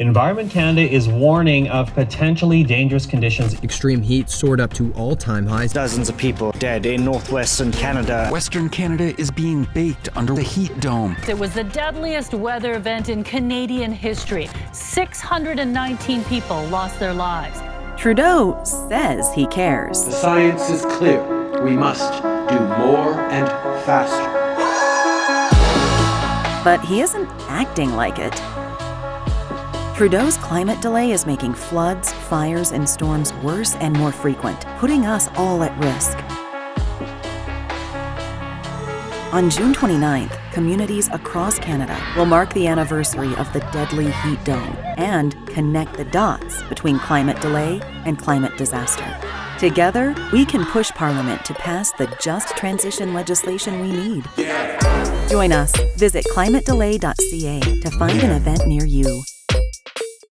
Environment Canada is warning of potentially dangerous conditions. Extreme heat soared up to all time highs. Dozens of people dead in northwestern Canada. Western Canada is being baked under the heat dome. It was the deadliest weather event in Canadian history. 619 people lost their lives. Trudeau says he cares. The science is clear. We must do more and faster. But he isn't acting like it. Trudeau's climate delay is making floods, fires, and storms worse and more frequent, putting us all at risk. On June 29th, communities across Canada will mark the anniversary of the deadly heat dome and connect the dots between climate delay and climate disaster. Together, we can push Parliament to pass the just transition legislation we need. Join us. Visit climatedelay.ca to find an event near you.